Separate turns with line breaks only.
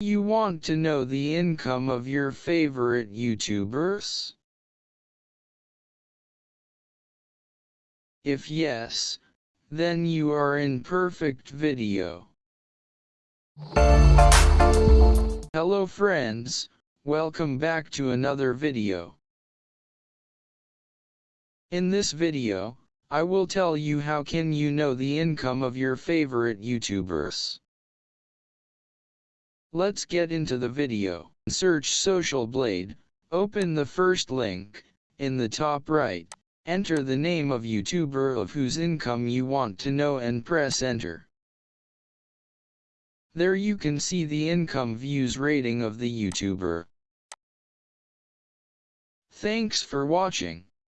You want to know the income of your favorite YouTubers? If yes, then you are in perfect video. Hello friends, welcome back to another video. In this video, I will tell you how can you know the income of your favorite YouTubers. Let's get into the video. Search Social Blade, open the first link, in the top right, enter the name of YouTuber of whose income you want to know and press enter. There you can see the income views rating of the YouTuber. Thanks for watching.